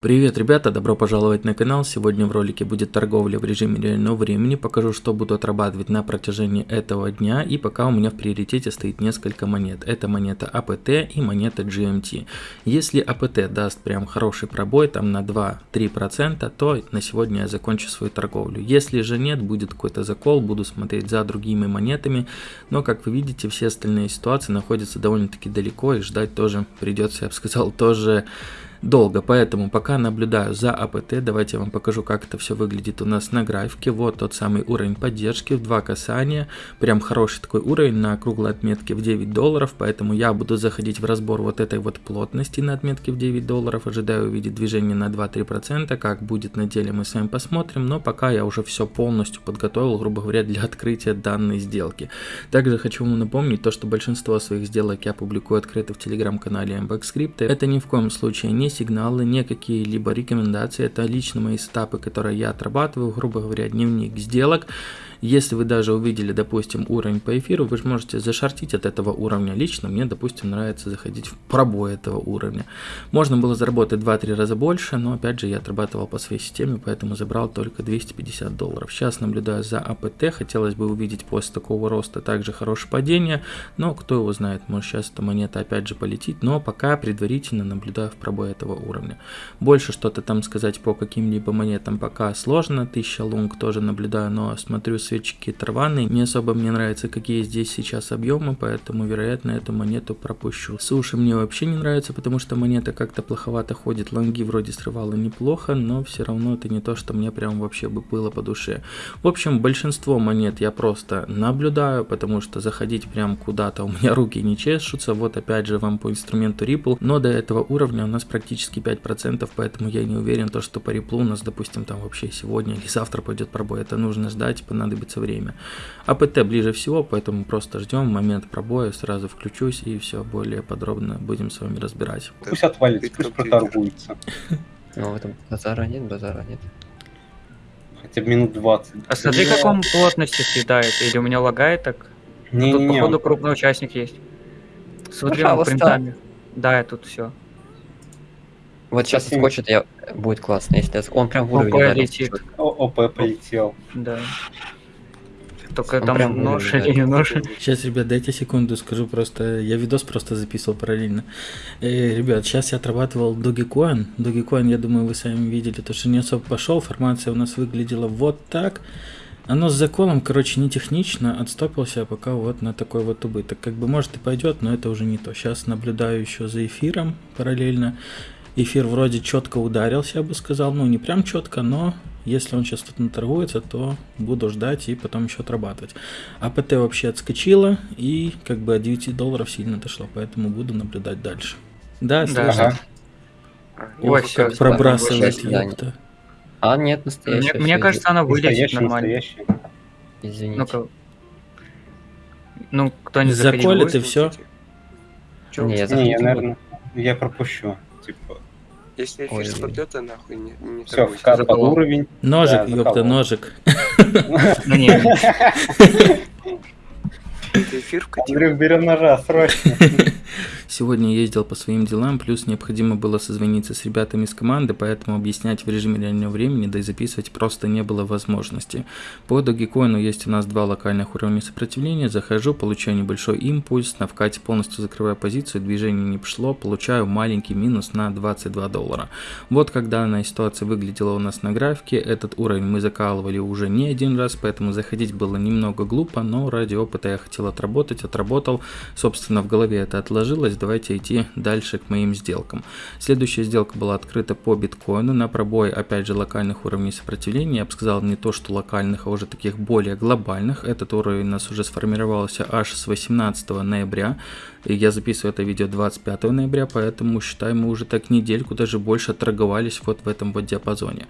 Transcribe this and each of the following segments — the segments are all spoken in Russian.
Привет, ребята, добро пожаловать на канал. Сегодня в ролике будет торговля в режиме реального времени. Покажу, что буду отрабатывать на протяжении этого дня. И пока у меня в приоритете стоит несколько монет. Это монета АПТ и монета GMT. Если АПТ даст прям хороший пробой, там на 2-3%, то на сегодня я закончу свою торговлю. Если же нет, будет какой-то закол, буду смотреть за другими монетами. Но, как вы видите, все остальные ситуации находятся довольно-таки далеко и ждать тоже придется, я бы сказал, тоже долго, поэтому пока наблюдаю за АПТ, давайте я вам покажу, как это все выглядит у нас на графике. Вот тот самый уровень поддержки в два касания, прям хороший такой уровень на круглой отметке в 9 долларов, поэтому я буду заходить в разбор вот этой вот плотности на отметке в 9 долларов, ожидаю увидеть движение на 2-3%, как будет на деле мы с вами посмотрим, но пока я уже все полностью подготовил, грубо говоря, для открытия данной сделки. Также хочу вам напомнить то, что большинство своих сделок я публикую открыто в телеграм-канале MBX Это ни в коем случае не сигналы, не какие-либо рекомендации. Это лично мои стапы, которые я отрабатываю, грубо говоря, дневник сделок. Если вы даже увидели, допустим, уровень по эфиру, вы же можете зашортить от этого уровня. Лично мне, допустим, нравится заходить в пробой этого уровня. Можно было заработать 2-3 раза больше, но опять же я отрабатывал по своей системе, поэтому забрал только 250 долларов. Сейчас наблюдаю за АПТ, хотелось бы увидеть после такого роста также хорошее падение, но кто его знает, может сейчас эта монета опять же полетит, но пока предварительно наблюдаю в пробой этого уровня. Больше что-то там сказать по каким-либо монетам пока сложно, 1000 лунг тоже наблюдаю, но смотрю свечки Тарваны. Не особо мне нравится, какие здесь сейчас объемы, поэтому, вероятно, эту монету пропущу. Суши мне вообще не нравится, потому что монета как-то плоховато ходит. Лонги вроде срывала неплохо, но все равно это не то, что мне прям вообще бы было по душе. В общем, большинство монет я просто наблюдаю, потому что заходить прям куда-то у меня руки не чешутся. Вот опять же вам по инструменту Ripple, но до этого уровня у нас практически 5%, поэтому я не уверен, то, что по Ripple у нас, допустим, там вообще сегодня или завтра пойдет пробой. Это нужно ждать, понадобится понадобится время. АПТ ближе всего, поэтому просто ждем момент пробоя, сразу включусь и все более подробно будем с вами разбирать. Пусть отвалится, пусть проторгуется. Ну, в этом базара нет, базара нет. Хотя бы минут 20. А смотри, как он плотности съедает. Или у меня лагает так? Не, тут, не, не, походу, крупный участник есть. Смотри, он принтами. Да, я тут все. Вот сейчас скочит, я... будет классно, если он прям в уровень Ой, ударил. летит. О- ОП полетел. Да. Только Он там прям нож или не нож. Сейчас, ребят, дайте секунду, скажу просто, я видос просто записывал параллельно. Э, ребят, сейчас я отрабатывал Dogecoin. Dogecoin, я думаю, вы сами видели, то что не особо пошел, формация у нас выглядела вот так. Оно с заколом, короче, не технично, отстопился пока вот на такой вот убыток. Как бы может и пойдет, но это уже не то. Сейчас наблюдаю еще за эфиром параллельно. Эфир вроде четко ударился, я бы сказал. Ну, не прям четко, но если он сейчас тут наторгуется, то буду ждать и потом еще отрабатывать. АПТ вообще отскочила и как бы от 9 долларов сильно отошло, поэтому буду наблюдать дальше. Да, слышно? Ага. Ой, Ох, как пробрасывает, ёпта. А, нет, Мне, настоящий. мне кажется, она Настоящий, нормально. настоящий. Извините. Ну-ка. Ну, кто не заходил, Заколет будет? и все. Чё? Не, я Не, наверное, я пропущу. Если эфир Ой. спадет, то нахуй не, не все, вкат под уровень. Ножик, Да, ёпта, ножик. Ты эфир вкатил? Андрюх, берем ножа, срочно. Сегодня ездил по своим делам, плюс необходимо было созвониться с ребятами из команды, поэтому объяснять в режиме реального времени, да и записывать просто не было возможности. По Dogecoin есть у нас два локальных уровня сопротивления, захожу, получаю небольшой импульс, на вкате полностью закрываю позицию, движение не пошло, получаю маленький минус на 22 доллара. Вот как данная ситуация выглядела у нас на графике, этот уровень мы закалывали уже не один раз, поэтому заходить было немного глупо, но ради опыта я хотел отработать, отработал, собственно в голове это отложилось, давайте идти дальше к моим сделкам. Следующая сделка была открыта по биткоину на пробой, опять же, локальных уровней сопротивления. Я бы сказал не то, что локальных, а уже таких более глобальных. Этот уровень у нас уже сформировался аж с 18 ноября. И я записываю это видео 25 ноября, поэтому считаем мы уже так недельку, даже больше торговались вот в этом вот диапазоне.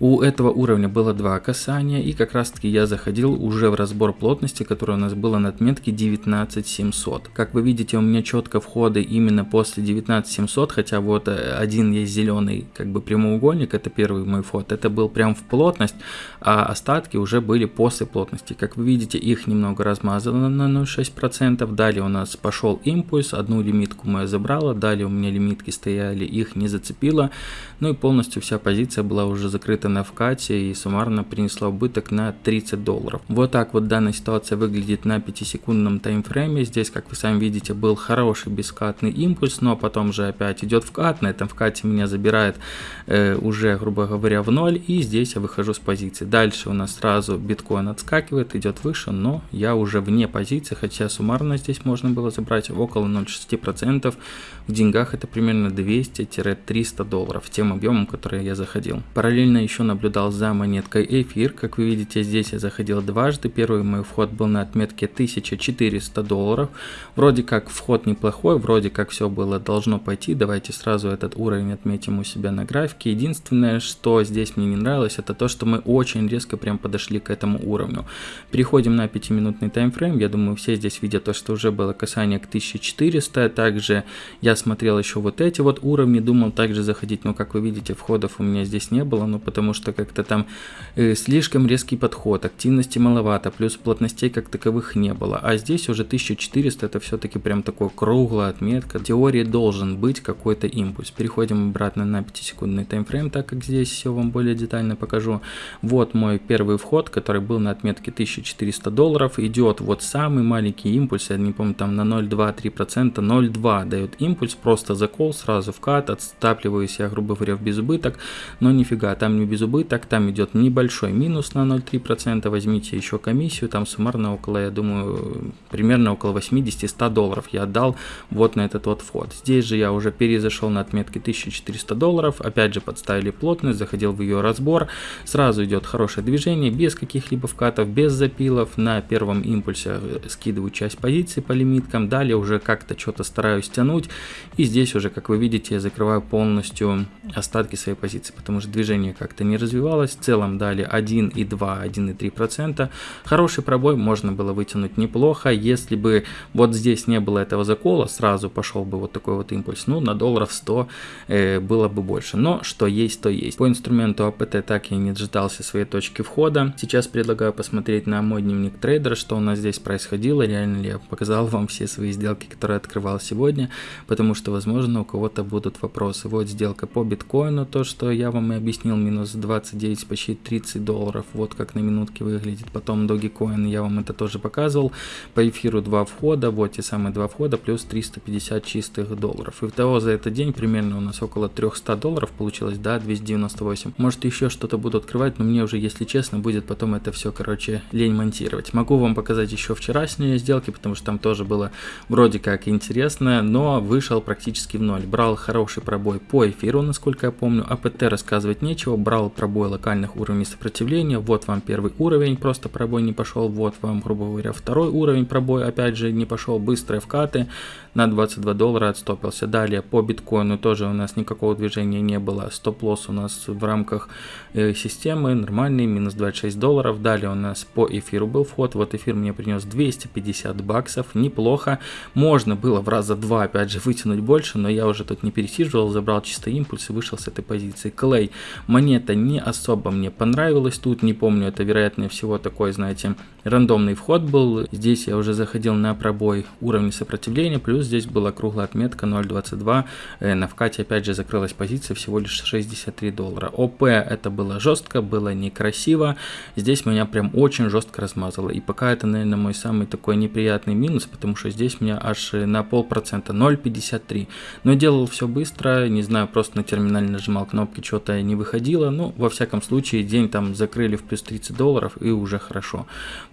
У этого уровня было два касания, и как раз таки я заходил уже в разбор плотности, которая у нас была на отметке 19700. Как вы видите, у меня четко входы именно после 19700, хотя вот э, один есть зеленый как бы прямоугольник, это первый мой вход, это был прям в плотность, а остатки уже были после плотности. Как вы видите, их немного размазано на 0,6%, далее у нас пошел импульс, одну лимитку мою забрала, далее у меня лимитки стояли, их не зацепило, ну и полностью вся позиция была уже закрыта на вкате и суммарно принесла убыток на 30 долларов. Вот так вот данная ситуация выглядит на 5-секундном таймфрейме, здесь, как вы сами видите, был хороший бескатный импульс, но потом же опять идет вкат, на этом вкате меня забирает э, уже, грубо говоря, в ноль, и здесь я выхожу с позиции. Дальше у нас сразу биткоин отскакивает, идет выше, но я уже вне позиции, хотя суммарно здесь можно было забрать около 0,6%. В деньгах это примерно 200-300 долларов, тем объемом, который я заходил. Параллельно еще наблюдал за монеткой эфир. Как вы видите, здесь я заходил дважды. Первый мой вход был на отметке 1400 долларов. Вроде как вход неплохой, вроде как все было должно пойти. Давайте сразу этот уровень отметим у себя на графике. Единственное, что здесь мне не нравилось, это то, что мы очень резко прям подошли к этому уровню. Переходим на 5-минутный таймфрейм. Я думаю, все здесь видят то, что уже было касание к 1400. Также я смотрел еще вот эти вот уровни, думал также заходить, но как вы видите, входов у меня здесь не было, ну потому что как-то там э, слишком резкий подход, активности маловато, плюс плотностей как таковых не было. А здесь уже 1400, это все-таки прям такой круглая отметка. В теории должен быть какой-то импульс. Переходим обратно на 5-секундный таймфрейм, так как здесь все вам более детально покажу. Вот мой первый вход, который был на отметке 1400 долларов. Идет вот самый маленький импульс, я не помню, там на 0,2-3%, 0,2 дает импульс, просто закол, сразу вкат, отстапливаюсь я, грубо говоря, в безубыток, но нифига, там не безубыток, там идет небольшой минус на 0,3%, возьмите еще комиссию, там суммарно около, я думаю, примерно около 80-100 долларов я отдал вот на этот вот вход. Здесь же я уже перезашел на отметке 1400 долларов, опять же подставили плотность, заходил в ее разбор, сразу идет хорошее движение, без каких-либо вкатов, без запилов, на первом импульсе скидываю часть позиций по лимиткам, далее уже как-то что-то стараюсь тянуть, и здесь уже, как вы видите, я закрываю полностью остатки своей позиции, потому что движение как-то не развивалось. В целом дали 1,2, 1,3%. Хороший пробой можно было вытянуть неплохо. Если бы вот здесь не было этого закола, сразу пошел бы вот такой вот импульс. Ну, на долларов 100 э, было бы больше. Но что есть, то есть. По инструменту АПТ так я не дождался своей точки входа. Сейчас предлагаю посмотреть на мой дневник трейдера, что у нас здесь происходило. Реально ли я показал вам все свои сделки, которые открывал сегодня. Потому что, возможно, у кого-то будут вопросы. Вот сделка по биткоину, то, что я вам и объяснил, минус 29, почти 30 долларов, вот как на минутке выглядит. Потом Dogecoin, я вам это тоже показывал. По эфиру два входа, вот те самые два входа, плюс 350 чистых долларов. И того за этот день примерно у нас около 300 долларов получилось, да, 298. Может еще что-то буду открывать, но мне уже, если честно, будет потом это все, короче, лень монтировать. Могу вам показать еще вчерашние сделки, потому что там тоже было вроде как интересно, но вышел практически в ноль. Брал хороший пробой по эфиру, насколько я помню. АПТ рассказывать нечего. Брал пробой локальных уровней сопротивления. Вот вам первый уровень, просто пробой не пошел. Вот вам, грубо говоря, второй уровень пробой, опять же, не пошел. Быстрые вкаты на 22 доллара отстопился. Далее по биткоину тоже у нас никакого движения не было. Стоп-лосс у нас в рамках э, системы нормальный, минус 26 долларов. Далее у нас по эфиру был вход. Вот эфир мне принес 250 баксов. Неплохо. Можно было в раза два, опять же, вытянуть больше, но я уже тут не пересиживал, забрал чисто импульс и вышел с этой позиции. Клей, монета не особо мне понравилась тут, не помню, это вероятнее всего такой, знаете, рандомный вход был. Здесь я уже заходил на пробой уровня сопротивления, плюс здесь была круглая отметка 0.22, э, на вкате опять же закрылась позиция всего лишь 63 доллара. ОП это было жестко, было некрасиво, здесь меня прям очень жестко размазало. И пока это, наверное, мой самый такой неприятный минус, потому что здесь меня аж на полпроцента, 0.53. Но делал все быстро, не знаю, просто на терминале нажимал кнопки, что-то не выходило. Ну, во всяком случае, день там закрыли в плюс 30 долларов и уже хорошо.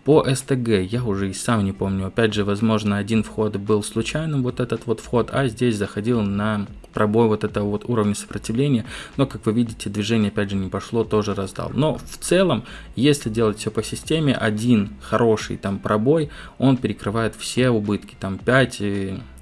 По СТГ я уже и сам не помню. Опять же, возможно, один вход был случайным, вот этот вот вход, а здесь заходил на пробой вот этого вот уровня сопротивления. Но, как вы видите, движение опять же не пошло, тоже раздал. Но в целом, если делать все по системе, один хороший там пробой, он перекрывает все убытки, там 5,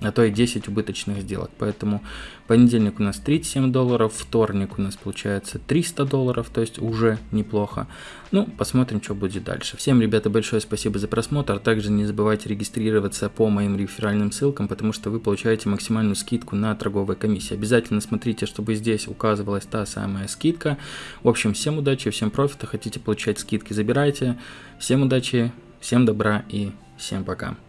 а то и 10 убыточных сделок. Поэтому понедельник у нас 37 долларов, вторник у нас получается 300 долларов, то есть уже неплохо. Ну, посмотрим, что будет дальше. Всем, ребята, большое спасибо за просмотр. Также не забывайте регистрироваться по моим реферальным ссылкам, потому что вы получаете максимальную скидку на торговые комиссии. Обязательно смотрите, чтобы здесь указывалась та самая скидка. В общем, всем удачи, всем профита. Хотите получать скидки, забирайте. Всем удачи, всем добра и всем пока.